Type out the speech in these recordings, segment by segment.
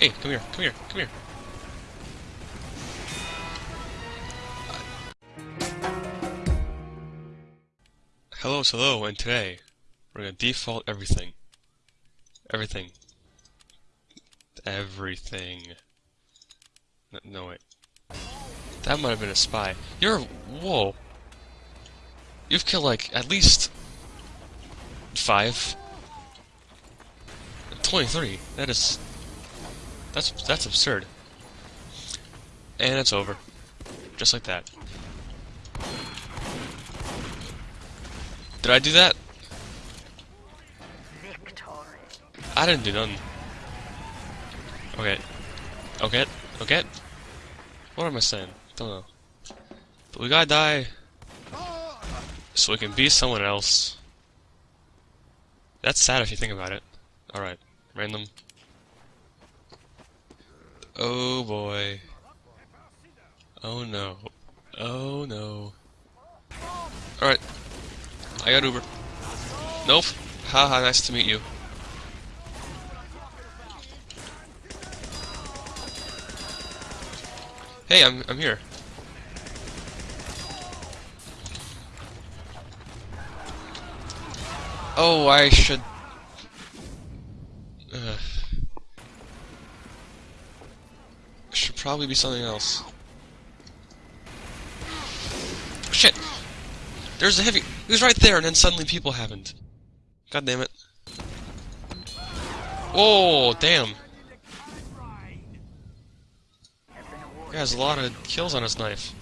Hey, come here, come here, come here. Hello, hello, and today we're gonna default everything. Everything. Everything. No, wait. That might have been a spy. You're. Whoa. You've killed, like, at least. Five. 23. That is. That's that's absurd. And it's over. Just like that. Did I do that? I didn't do nothing. Okay. Okay. Okay. What am I saying? Don't know. But we gotta die so we can be someone else. That's sad if you think about it. Alright. Random. Oh boy. Oh no. Oh no. Alright. I got Uber. Nope. Haha, nice to meet you. Hey, I'm I'm here. Oh, I should. Uh, probably be something else. Shit! There's a heavy. He was right there, and then suddenly people happened. God damn it. Oh, damn. He has a lot of kills on his knife.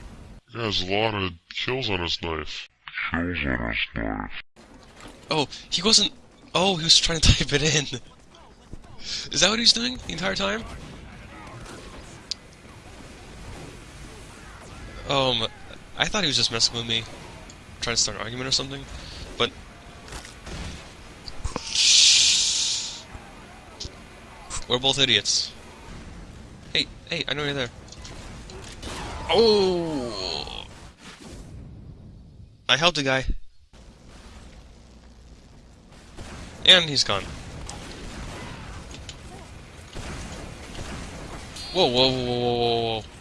He has a lot of kills on his knife. Kills on his knife. Oh, he wasn't. Oh, he was trying to type it in. Is that what he's doing the entire time? Um, I thought he was just messing with me, trying to start an argument or something, but. We're both idiots. Hey, hey, I know you're there. Oh! I helped a guy. And he's gone. Whoa, whoa, whoa, whoa, whoa, whoa.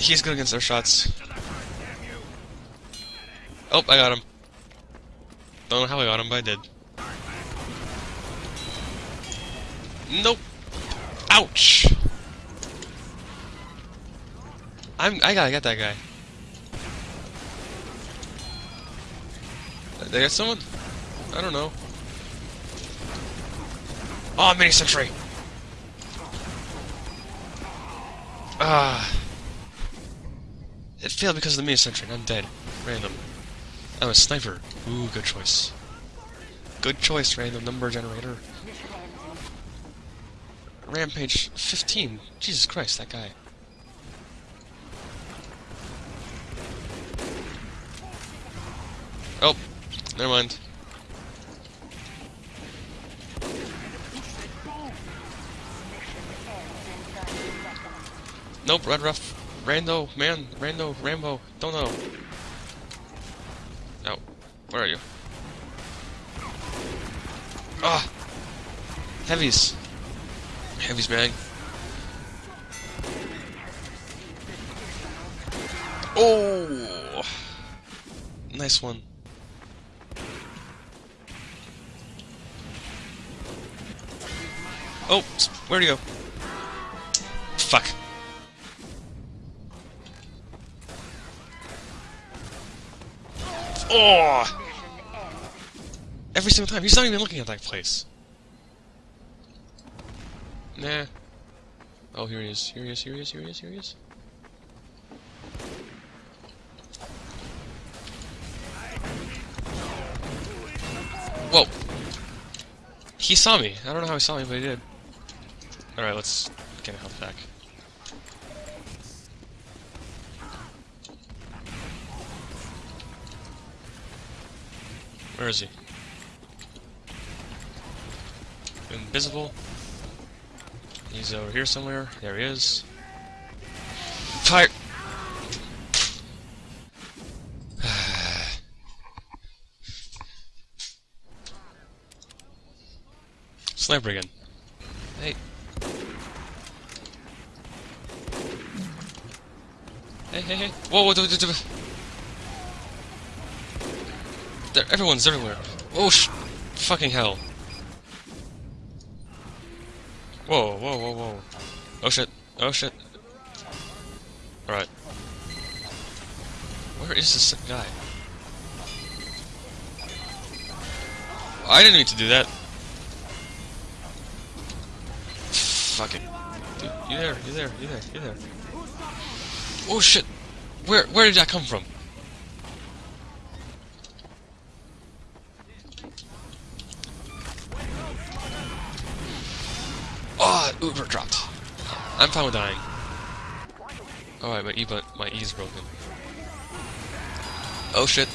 He's good against our shots. Oh, I got him. Don't know how I got him, but I did. Nope. Ouch! I'm I gotta get that guy. They got someone? I don't know. Oh, mini sentry. Ah. It failed because of the mini sentry. I'm dead. Random. I'm a sniper. Ooh, good choice. Good choice, random number generator. Rampage 15. Jesus Christ, that guy. Oh, never mind. Nope, Red Ruff. Rando, man, Rando, Rambo, don't know. Oh, where are you? Ah! Heavies. Heavies, man. Oh! Nice one. Oh, where'd he go? Fuck. Oh! Every single time. He's not even looking at that place. Nah. Oh, here he is. Here he is. Here he is. Here he is. Here he is. Whoa. He saw me. I don't know how he saw me, but he did. Alright, let's get a health pack. Where is he? Invisible. He's over here somewhere. There he is. Fire! Sniper again. Hey. Hey, hey, hey. Whoa, whoa, whoa, whoa. There, everyone's everywhere. Oh, sh fucking hell. Whoa, whoa, whoa, whoa. Oh shit. Oh shit. Alright. Where is this guy? I didn't mean to do that. Fucking. Dude, you there, you there, you there, you there. Oh shit! Where where did that come from? Oh, Uber dropped. I'm fine with dying. Alright, my E but my E is broken. Oh shit.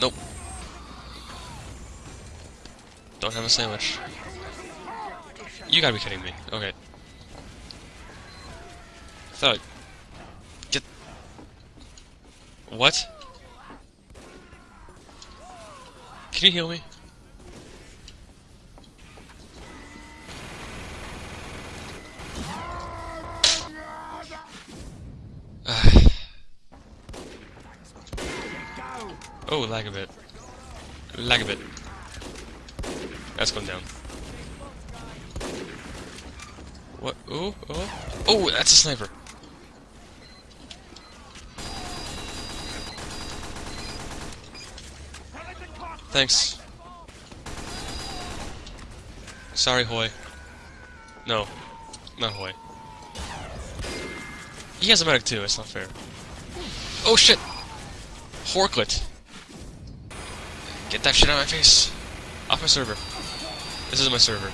Nope. Don't have a sandwich. You gotta be kidding me. Okay. Thought. Get. What? Can you heal me? Oh, lag a bit. Lag a bit. That's going down. What? Oh, oh. Oh, that's a sniper. Thanks. Sorry, Hoy. No. Not Hoy. He has a medic too, it's not fair. Oh shit! Horklet! Get that shit out of my face! Off my server. This is my server.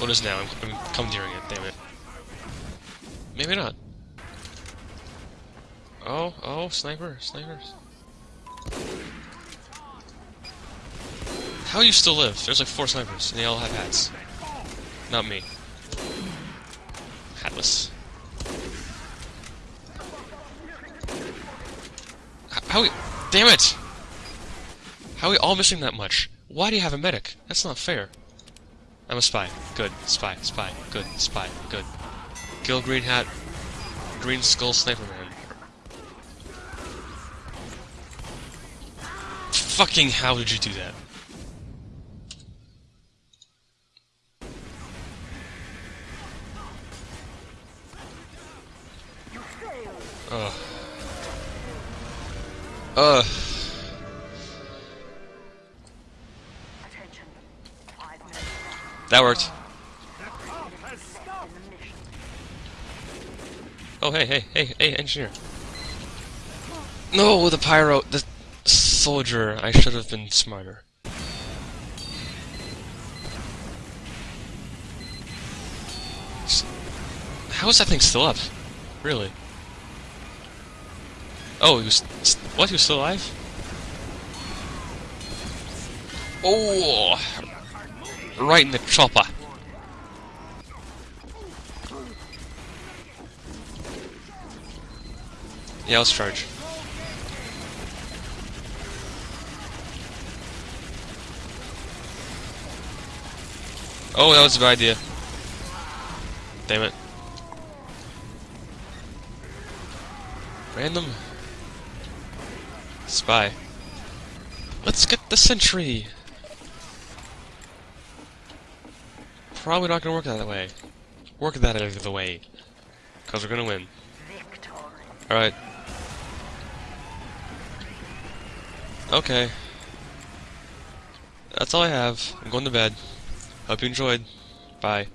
What is now? I'm, I'm commandeering it, damn it. Maybe not. Oh, oh, sniper, snipers. How you still live? There's like four snipers, and they all have hats. Not me. Hatless. H- How Damn it! How are we all missing that much? Why do you have a medic? That's not fair. I'm a spy. Good. Spy. Spy. Good. Spy. Good. Kill Green Hat. Green Skull Sniper Man. Fucking how did you do that? Ugh. Ugh. That worked. Oh, hey, hey, hey, hey, engineer. No, the pyro, the soldier. I should have been smarter. How is that thing still up? Really? Oh, he was. What? He was still alive? Oh! Right in the chopper. Yeah, let's charge. Oh, that was a bad idea. Damn it. Random. Spy. Let's get the sentry! Probably not gonna work that way. Work that out of the way. Because we're gonna win. Alright. Okay. That's all I have. I'm going to bed. Hope you enjoyed. Bye.